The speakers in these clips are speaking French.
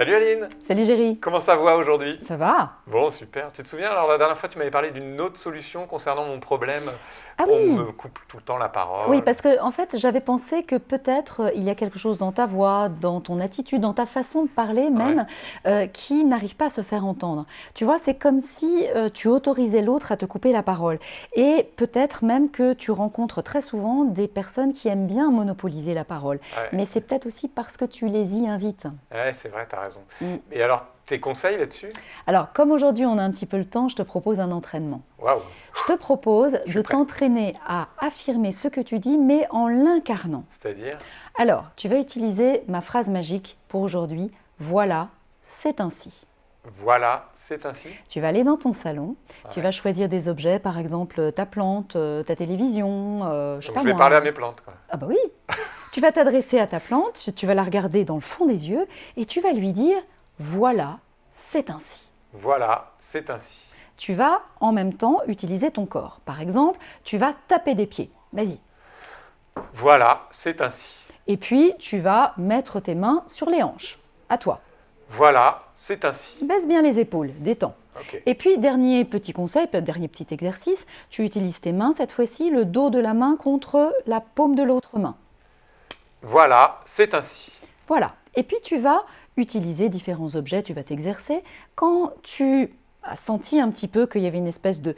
Salut Aline Salut Géry Comment ça va aujourd'hui? Ça va Bon, super. Tu te souviens, alors la dernière fois, tu m'avais parlé d'une autre solution concernant mon problème? Ah On oui me coupe tout le temps la parole. Oui, parce que en fait, j'avais pensé que peut-être euh, il y a quelque chose dans ta voix, dans ton attitude, dans ta façon de parler même, euh, qui n'arrive pas à se faire entendre. Tu vois, c'est comme si euh, tu autorisais l'autre à te couper la parole. Et peut-être même que tu rencontres très souvent des personnes qui aiment bien monopoliser la parole. Ouais. Mais c'est peut-être aussi parce que tu les y invites. Ouais, c'est vrai, tu as raison. Mm. Et alors, tes conseils là-dessus? Alors, comme aujourd'hui on a un petit peu le temps, je te propose un entraînement. Waouh Je te propose Je de t'entraîner à affirmer ce que tu dis, mais en l'incarnant. C'est-à-dire? Alors, tu vas utiliser ma phrase magique pour aujourd'hui. Voilà, c'est ainsi. Voilà, c'est ainsi? Tu vas aller dans ton salon, tu Ouais. vas choisir des objets, par exemple ta plante, euh, ta télévision, euh, je sais Donc, pas je vais moi. parler à mes plantes. Quoi. Ah bah oui Tu vas t'adresser à ta plante, tu- vas la regarder dans le fond des yeux et tu vas lui dire Voilà, c'est ainsi. Voilà, c'est ainsi. Tu vas en même temps utiliser ton corps. Par exemple, tu vas taper des pieds. Vas-y. Voilà, c'est ainsi. Et puis, tu vas mettre tes mains sur les hanches. À toi. Voilà, c'est ainsi. Baisse bien les épaules, détends. Et puis, dernier petit conseil, peut- dernier petit exercice, tu utilises tes mains, cette fois-ci, le dos de la main contre la paume de l'autre main. Voilà, c'est ainsi. Voilà. Et puis, tu vas utiliser différents objets, tu vas t'exercer. Quand tu as senti un petit peu qu'il y avait une espèce de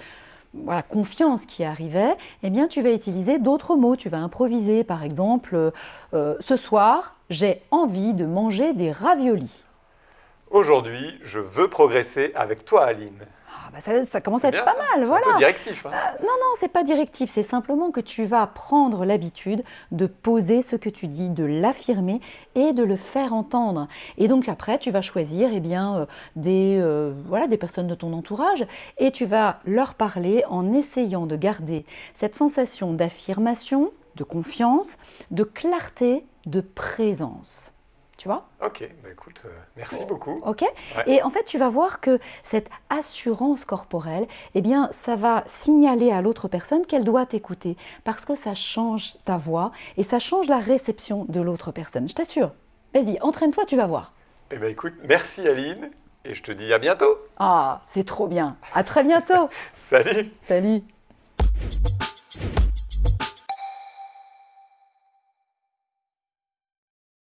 voilà, confiance qui arrivait, eh bien, tu vas utiliser d'autres mots. Tu vas improviser, par exemple, euh, ce soir, j'ai envie de manger des raviolis. Aujourd'hui, je veux progresser avec toi, Aline. Ah, bah, ça, ça commence à être bien, pas ça. mal, C'est voilà. un peu directif. hein. Non, non, c'est pas directif, c'est simplement que tu vas prendre l'habitude de poser ce que tu dis, de l'affirmer et de le faire entendre. Et donc après, tu vas choisir eh bien, euh, des, euh, voilà, des personnes de ton entourage et tu vas leur parler en essayant de garder cette sensation d'affirmation, de confiance, de clarté, de présence. Tu vois? Ok, bah écoute, euh, merci beaucoup. Ok Ouais. Et en fait, tu vas voir que cette assurance corporelle, eh bien, ça va signaler à l'autre personne qu'elle doit t'écouter parce que ça change ta voix et ça change la réception de l'autre personne. Je t'assure. Vas-y, entraîne-toi, tu vas voir. Eh ben écoute, merci Aline, et je te dis à bientôt. Ah, c'est trop bien. À très bientôt. Salut Salut.